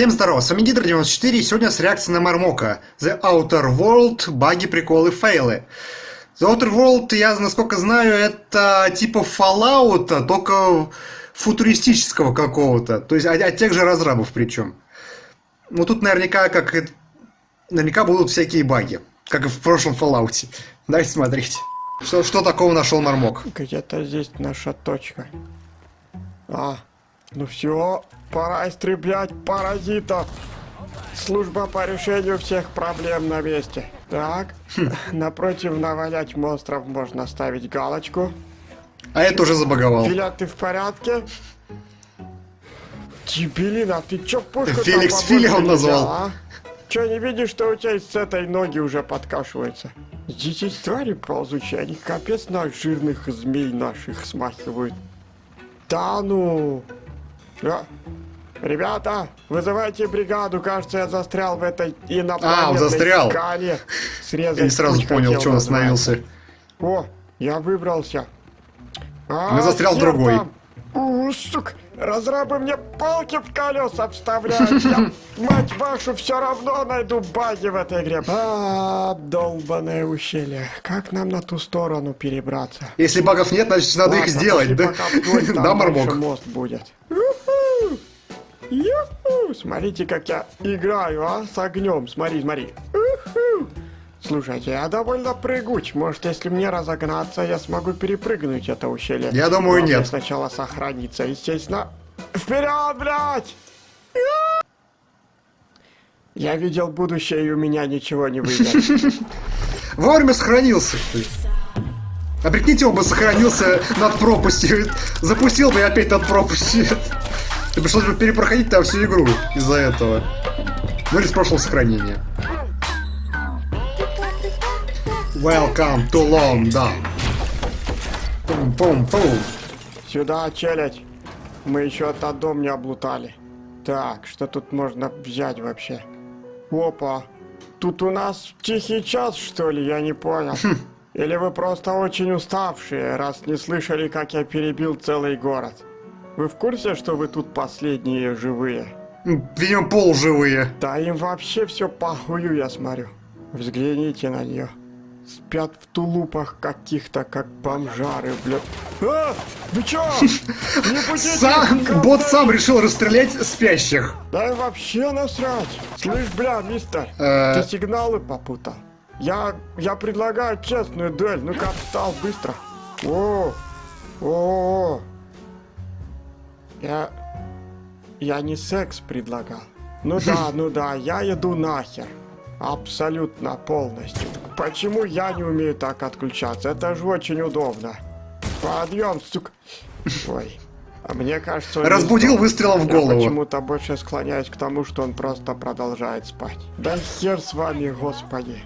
Всем здорова, с вами Гидро94 и сегодня с реакцией на Мармока. The Outer World, баги, приколы, фейлы. The Outer World, я насколько знаю, это типа Fallout, только футуристического какого-то. То есть от, от тех же разрабов причем. Ну тут наверняка, как наверняка будут всякие баги, как и в прошлом Fallout. Давайте смотреть. Что, что такого нашел Мармок? Где-то здесь наша точка. А, ну все, пора истреблять паразитов. Служба по решению всех проблем на месте. Так, напротив навалять монстров можно ставить галочку. А это уже забаговал. Филя, ты в порядке? Дебилина, ты чё пушку Феликс Филя он назвал. а? Чё, не видишь, что у тебя с этой ноги уже подкашивается? Здесь есть твари ползучие, они капец на жирных змей наших смахивают. Да ну! А? Ребята, вызывайте бригаду, кажется, я застрял в этой инопланетной А, застрял. скале. Срезать Я не сразу понял, что он остановился. О, я выбрался. А, Ну, застрял другой. там? У, сук, разрабы мне палки в колеса вставляют. Я, мать вашу, все равно найду баги в этой игре. А, долбаное ущелье. Как нам на ту сторону перебраться? Если багов нет, значит надо их Ладно, сделать, пошли да? Да, Мармок? мост будет. Смотрите, как я играю, а? С огнем. Смотри, смотри. Уху! Слушайте, я довольно прыгуч. Может, если мне разогнаться, я смогу перепрыгнуть это ущелье. Я думаю, Главное нет. сначала сохраниться, естественно. Вперед, блядь! Я видел будущее, и у меня ничего не выйдет. Вовремя сохранился. А прикиньте, он бы сохранился над пропастью. Запустил бы и опять над пропастью. Ты пришлось бы перепроходить там всю игру из-за этого. Ну или с прошлого сохранения. Welcome to London. Пум-пум-пум. Сюда, челядь. Мы еще этот дом не облутали. Так, что тут можно взять вообще? Опа. Тут у нас тихий час, что ли? Я не понял. Или вы просто очень уставшие, раз не слышали, как я перебил целый город? Вы в курсе, что вы тут последние живые? Видимо, полуживые. Да им вообще все похую, я смотрю. Взгляните на нее. Спят в тулупах каких-то, как бомжары, блядь. А! Вы чё? Не будете Сам, никого бот сам решил расстрелять спящих. Да и вообще насрать. Слышь, бля, мистер, Э. ты сигналы попутал. Я, я предлагаю честную дуэль. Ну-ка, встал быстро. О, о, я, я не секс предлагал. Ну да, ну да, я иду нахер. Абсолютно полностью. Почему я не умею так отключаться? Это же очень удобно. Подъем, сука. Ой. А мне кажется, он Разбудил выстрелом в Я голову. почему-то больше склоняюсь к тому, что он просто продолжает спать. Да хер с вами, господи.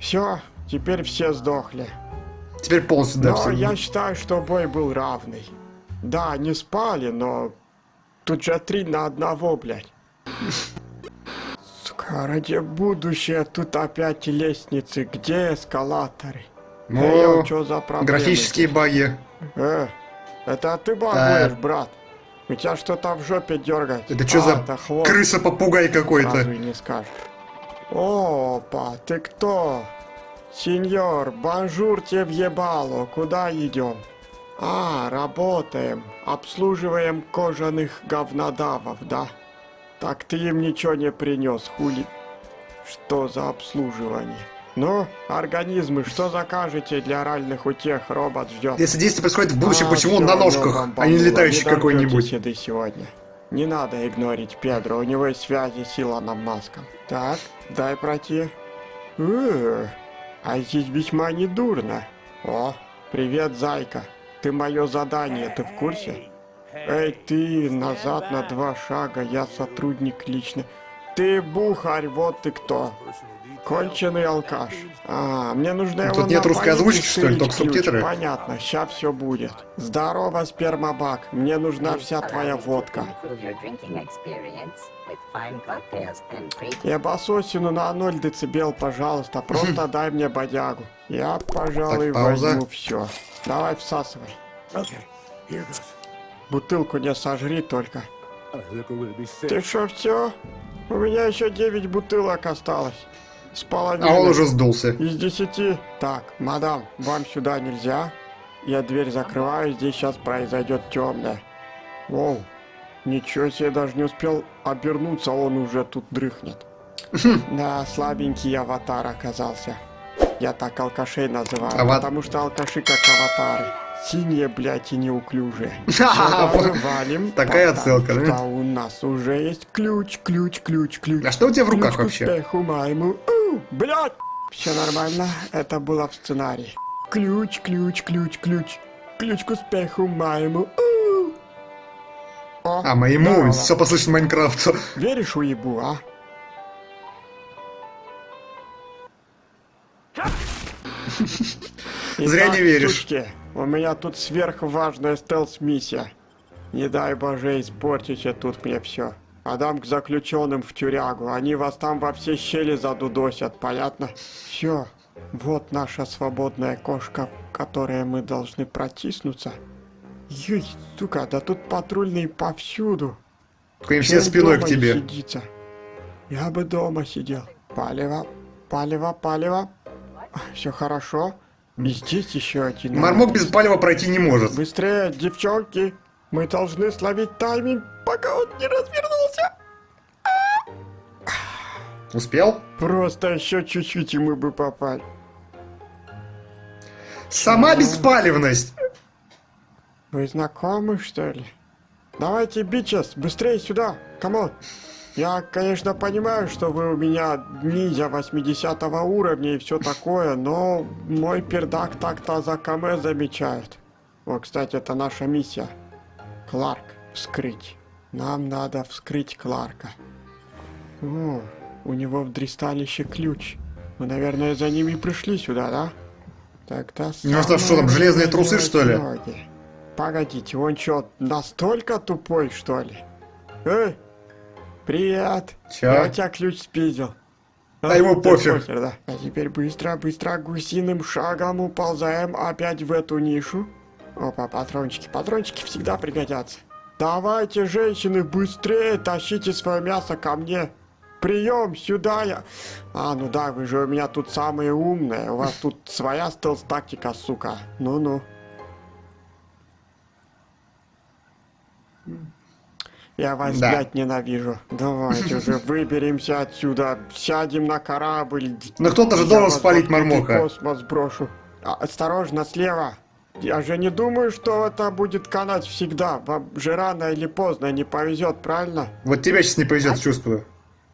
Все, теперь все сдохли. Теперь полностью да, Но все. я считаю, что бой был равный. Да, не спали, но... Тут же три на одного, блядь. Сука, ради будущего тут опять лестницы. Где эскалаторы? Ну, Эй, что за проблемы? Графические баги. Э, это ты багуешь, брат. У тебя что-то в жопе дергает. Это что А, за крыса-попугай какой-то? Не скажешь. Опа, ты кто? Сеньор, bonjour тебе в ебало, куда идем? А, работаем, обслуживаем кожаных говнодавов, да? Так ты им ничего не принес, хули? Что за обслуживание? Ну, организмы, что закажете для оральных утех? Робот ждет. Если действие происходит в будущем, А, почему он на ножках, ну, а не летающий Не какой-нибудь? еды сегодня. Не надо игнорить Педро, у него есть связи с Илоном Маском. Так, дай пройти. Э, а здесь весьма недурно. О, привет, зайка. Ты мое задание, ты в курсе? Эй, ты, назад на два шага, я сотрудник лично. Ты бухарь, вот ты кто. Конченый алкаш. А, мне нужно Тут его нет русской озвучки, что ли, только субтитры? Понятно, ща все будет. Здорово, спермобак. Мне нужна вся твоя водка. Pre Ебасосину на 0 децибел, пожалуйста. Просто дай мне бодягу. Я, пожалуй, Так, возьму все. Давай всасывай. Бутылку не сожри только. Ты что, все? У меня еще 9 бутылок осталось. С половиной. А он уже сдулся. Из десяти. Так, мадам, вам сюда нельзя. Я дверь закрываю, здесь сейчас произойдет темное. Воу, ничего себе, даже не успел обернуться, он уже тут дрыхнет. Да, слабенький аватар оказался. Я так алкашей называю, Ава- потому что алкаши как аватары. Синие, блядь, и неуклюжие. Валим, такая отсылка, да? у нас уже есть ключ, ключ, ключ, ключ. А что у тебя в руках Ключ к вообще? успеху моему. Блядь! Все нормально, это было в сценарии. Ключ, ключ, ключ, ключ. Ключ к успеху моему. У. О, А, моему, здорово. все послышно Майнкрафту. Веришь уебу, а? Зря не веришь. Сучки, у меня тут сверхважная стелс-миссия. Не дай боже испортите тут мне все. Адам к заключенным в тюрягу. Они вас там во все щели задудосят, понятно? Все. Вот наша свободная кошка, в которой мы должны протиснуться. Ей, сука, да тут патрульные повсюду. Чё все спиной к тебе. сидится? Я бы дома сидел. Палево, палево, палево. Все хорошо. И здесь еще один. Мармок без палева пройти не может. Быстрее, девчонки. Мы должны словить тайминг, пока он не развернулся. Успел? Просто еще чуть-чуть, и мы бы попали. Сама беспалевность! Вы знакомы, что ли? Давайте, bitches, быстрее сюда, come on. Я, конечно, понимаю, что вы у меня ниндзя 80 уровня и все такое, но мой пердак так-то за км замечает. О, кстати, это наша миссия. Кларк, вскрыть. Нам надо вскрыть Кларка. О, у него в дристалище ключ. Мы, наверное, за ними пришли сюда, да? Тогда Ну что, что там, железные трусы, что ли? ноги. Погодите, он что, настолько тупой, что ли? Эй, привет. Чё? Я у тебя ключ спиздил. А ему да пофиг. похер, да. А теперь быстро, быстро гусиным шагом уползаем опять в эту нишу. Опа, патрончики. Патрончики всегда пригодятся. Давайте, женщины, быстрее тащите свое мясо ко мне. Прием, сюда я. А, ну да, вы же у меня тут самые умные. У вас тут своя стелс-тактика, сука. Ну-ну. Я вас, Да. блядь, ненавижу. Давайте уже выберемся отсюда, сядем на корабль. Но кто-то же должен спалить Мармока. космос брошу. А, осторожно, слева. Я же не думаю, что это будет канать всегда. Вам же рано или поздно не повезет, правильно? Вот тебя сейчас не повезет, чувствую.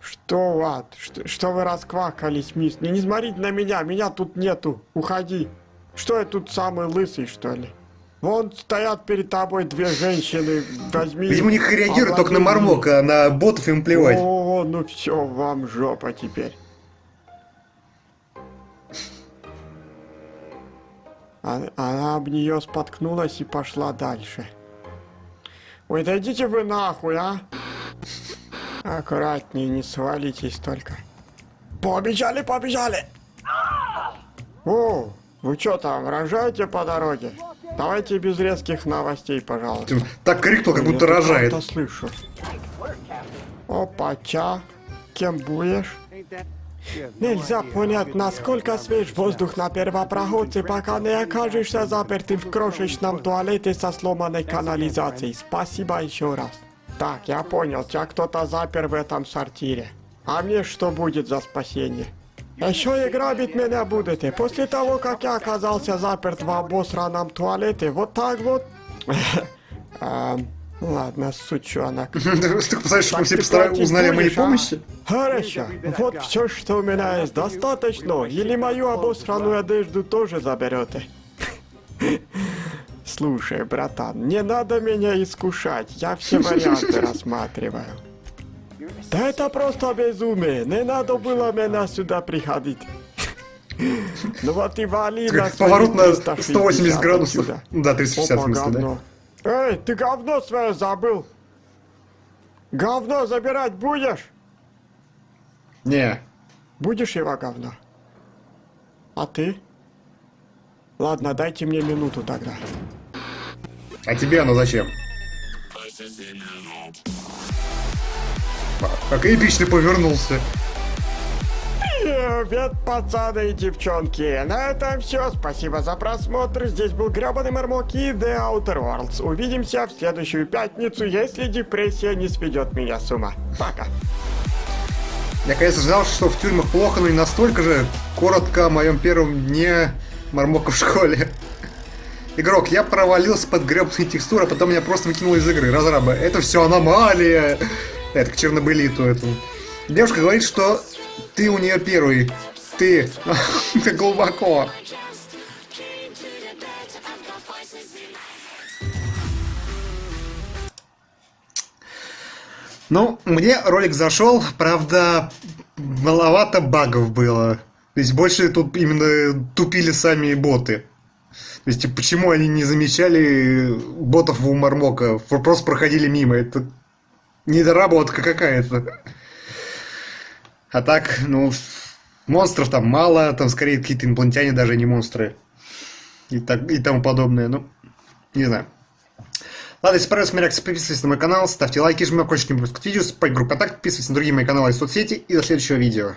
Что, Ват? Что, что вы расквакались, мисс? Не, не смотрите на меня, меня тут нету. Уходи. Что я тут самый лысый, что ли? Вон стоят перед тобой две женщины. Возьми. Видимо, у их, них реагируют только на. Мармока, а на ботов им плевать. О, ну все, вам жопа теперь. А- Она об нее споткнулась и пошла дальше. Ой, да идите вы нахуй, а! Аккуратнее, не свалитесь только. Побежали, побежали! О, вы что там, рожаете по дороге? Давайте без резких новостей, пожалуйста. Так крикнул, как будто Я рожает. что-то слышу. Опа, ча. Кем будешь? Нельзя понять, насколько свеж воздух на первопроходце, пока не окажешься запертым в крошечном туалете со сломанной канализацией. Спасибо еще раз. Так, я понял, тебя кто-то запер в этом сортире. А мне что будет за спасение? Еще и грабить меня будете. После того, как я оказался заперт в обосранном туалете, вот так вот. Эм, Ладно, сучонок. Ты представляешь, что мы все ты постара- платить узнали о моей а? помощи? Хорошо, вот все, что у меня есть, достаточно. Или мою обосранную одежду тоже заберете? Слушай, братан, не надо меня искушать, я все варианты рассматриваю. Да это просто безумие, не надо было меня сюда приходить. Ну вот и вали на поворот на 360 180 градусов. Да, 360 в Опа, да. говно. Эй, ты говно свое забыл? Говно забирать будешь? Не. Будешь его говно? А ты? Ладно, дайте мне минуту тогда. А тебе оно зачем? Как эпично повернулся. Привет, пацаны и девчонки! На этом все. Спасибо за просмотр. Здесь был Гребаный Мармок и The Outer Worlds. Увидимся в следующую пятницу, если депрессия не сведет меня с ума. Пока. Я, конечно, знал, что в тюрьмах плохо, но не настолько же. Коротко о моем первом дне Мармока в школе. Игрок, я провалился под гребаные текстуры, а потом меня просто выкинуло из игры. Разраба, это все аномалия. Это к чернобылиту этому. Девушка говорит, что ты у нее первый. Ты. Ты глубоко. Ну, мне ролик зашел, правда, маловато багов было. То есть больше тут именно тупили сами боты. То есть типа, почему они не замечали ботов у Мармока? Просто проходили мимо. Это недоработка какая-то. А так, ну, монстров там мало, там скорее какие-то инопланетяне, даже не монстры. И, так, и тому подобное, ну, не знаю. Ладно, если понравилась моя реакция, подписывайтесь на мой канал, ставьте лайки, жмите колокольчик, не пропускать видео, спать группу контакт, подписывайтесь на другие мои каналы и соцсети, и до следующего видео.